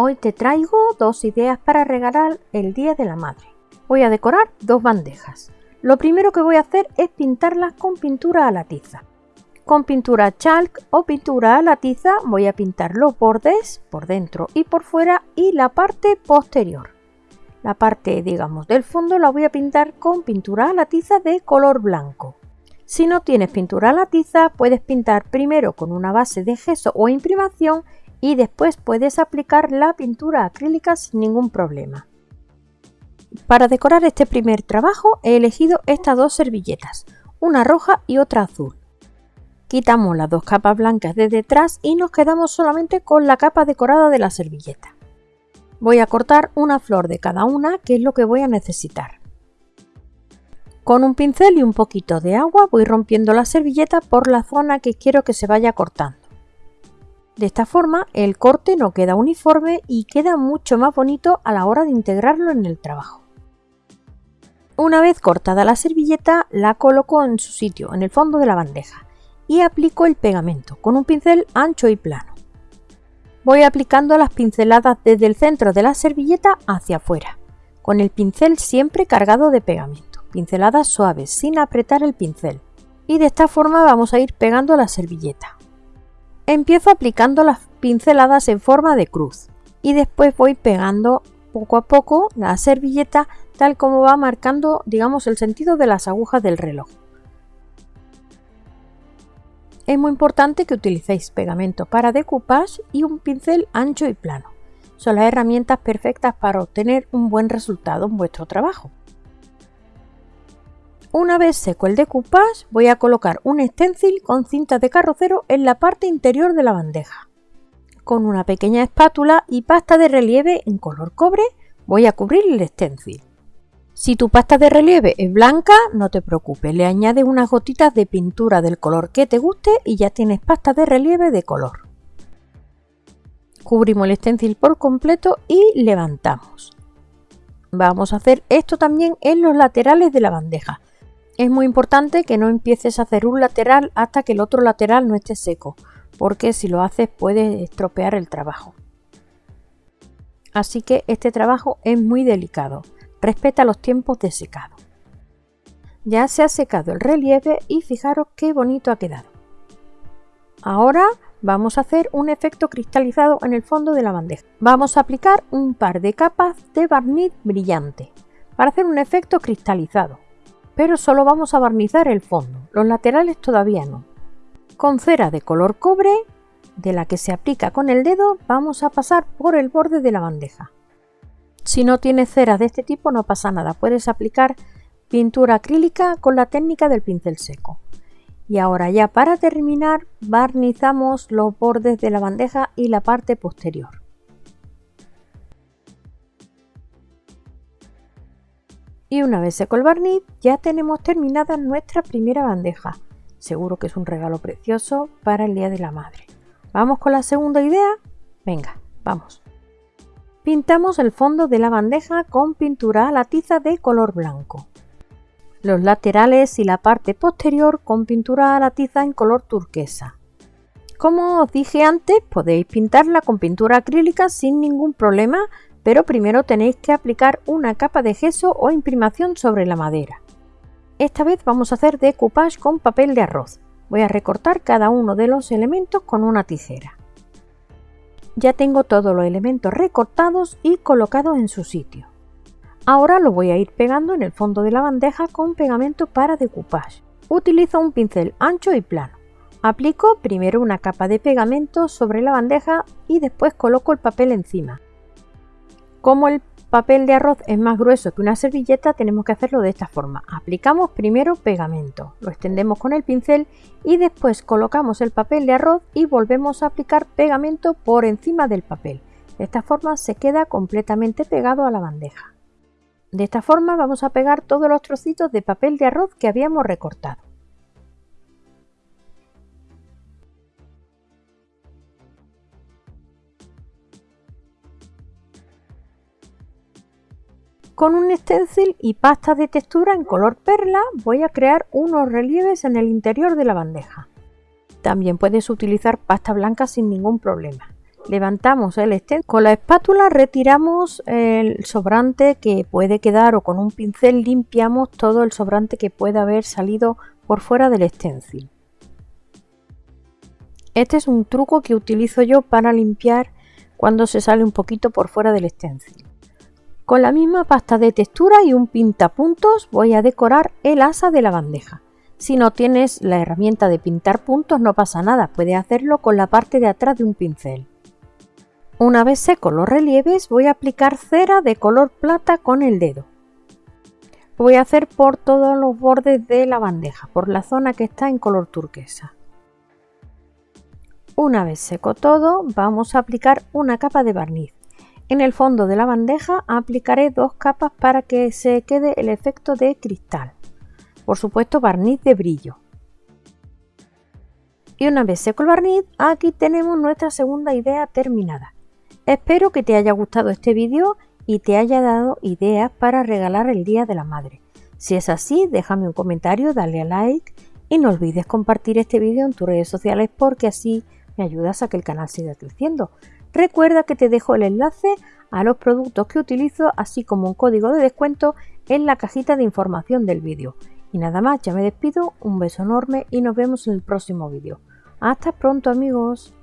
Hoy te traigo dos ideas para regalar el Día de la Madre. Voy a decorar dos bandejas. Lo primero que voy a hacer es pintarlas con pintura a la tiza. Con pintura chalk o pintura a la tiza voy a pintar los bordes por dentro y por fuera y la parte posterior. La parte, digamos, del fondo la voy a pintar con pintura a la tiza de color blanco. Si no tienes pintura a la tiza, puedes pintar primero con una base de gesso o imprimación y después puedes aplicar la pintura acrílica sin ningún problema. Para decorar este primer trabajo he elegido estas dos servilletas, una roja y otra azul. Quitamos las dos capas blancas de detrás y nos quedamos solamente con la capa decorada de la servilleta. Voy a cortar una flor de cada una, que es lo que voy a necesitar. Con un pincel y un poquito de agua voy rompiendo la servilleta por la zona que quiero que se vaya cortando. De esta forma el corte no queda uniforme y queda mucho más bonito a la hora de integrarlo en el trabajo. Una vez cortada la servilleta la coloco en su sitio, en el fondo de la bandeja, y aplico el pegamento con un pincel ancho y plano. Voy aplicando las pinceladas desde el centro de la servilleta hacia afuera, con el pincel siempre cargado de pegamento, pinceladas suaves sin apretar el pincel. Y de esta forma vamos a ir pegando la servilleta. Empiezo aplicando las pinceladas en forma de cruz y después voy pegando poco a poco la servilleta tal como va marcando digamos el sentido de las agujas del reloj. Es muy importante que utilicéis pegamento para decoupage y un pincel ancho y plano. Son las herramientas perfectas para obtener un buen resultado en vuestro trabajo. Una vez seco el decoupage, voy a colocar un stencil con cinta de carrocero en la parte interior de la bandeja. Con una pequeña espátula y pasta de relieve en color cobre, voy a cubrir el stencil. Si tu pasta de relieve es blanca, no te preocupes, le añades unas gotitas de pintura del color que te guste y ya tienes pasta de relieve de color. Cubrimos el stencil por completo y levantamos. Vamos a hacer esto también en los laterales de la bandeja. Es muy importante que no empieces a hacer un lateral hasta que el otro lateral no esté seco, porque si lo haces puede estropear el trabajo. Así que este trabajo es muy delicado, respeta los tiempos de secado. Ya se ha secado el relieve y fijaros qué bonito ha quedado. Ahora vamos a hacer un efecto cristalizado en el fondo de la bandeja. Vamos a aplicar un par de capas de barniz brillante para hacer un efecto cristalizado pero solo vamos a barnizar el fondo, los laterales todavía no. Con cera de color cobre, de la que se aplica con el dedo, vamos a pasar por el borde de la bandeja. Si no tienes cera de este tipo no pasa nada, puedes aplicar pintura acrílica con la técnica del pincel seco. Y ahora ya para terminar barnizamos los bordes de la bandeja y la parte posterior. Y una vez seco el barniz, ya tenemos terminada nuestra primera bandeja. Seguro que es un regalo precioso para el Día de la Madre. ¿Vamos con la segunda idea? Venga, vamos. Pintamos el fondo de la bandeja con pintura a la tiza de color blanco. Los laterales y la parte posterior con pintura a la tiza en color turquesa. Como os dije antes, podéis pintarla con pintura acrílica sin ningún problema pero primero tenéis que aplicar una capa de gesso o imprimación sobre la madera. Esta vez vamos a hacer decoupage con papel de arroz. Voy a recortar cada uno de los elementos con una tijera. Ya tengo todos los elementos recortados y colocados en su sitio. Ahora lo voy a ir pegando en el fondo de la bandeja con pegamento para decoupage. Utilizo un pincel ancho y plano. Aplico primero una capa de pegamento sobre la bandeja y después coloco el papel encima. Como el papel de arroz es más grueso que una servilleta, tenemos que hacerlo de esta forma. Aplicamos primero pegamento, lo extendemos con el pincel y después colocamos el papel de arroz y volvemos a aplicar pegamento por encima del papel. De esta forma se queda completamente pegado a la bandeja. De esta forma vamos a pegar todos los trocitos de papel de arroz que habíamos recortado. Con un stencil y pasta de textura en color perla voy a crear unos relieves en el interior de la bandeja. También puedes utilizar pasta blanca sin ningún problema. Levantamos el stencil. Con la espátula retiramos el sobrante que puede quedar o con un pincel limpiamos todo el sobrante que pueda haber salido por fuera del stencil. Este es un truco que utilizo yo para limpiar cuando se sale un poquito por fuera del stencil. Con la misma pasta de textura y un pintapuntos voy a decorar el asa de la bandeja. Si no tienes la herramienta de pintar puntos no pasa nada, puedes hacerlo con la parte de atrás de un pincel. Una vez seco los relieves voy a aplicar cera de color plata con el dedo. voy a hacer por todos los bordes de la bandeja, por la zona que está en color turquesa. Una vez seco todo, vamos a aplicar una capa de barniz. En el fondo de la bandeja aplicaré dos capas para que se quede el efecto de cristal. Por supuesto barniz de brillo. Y una vez seco el barniz, aquí tenemos nuestra segunda idea terminada. Espero que te haya gustado este vídeo y te haya dado ideas para regalar el Día de la Madre. Si es así, déjame un comentario, dale a like y no olvides compartir este vídeo en tus redes sociales porque así me ayudas a que el canal siga creciendo. Recuerda que te dejo el enlace a los productos que utilizo, así como un código de descuento en la cajita de información del vídeo. Y nada más, ya me despido, un beso enorme y nos vemos en el próximo vídeo. Hasta pronto amigos.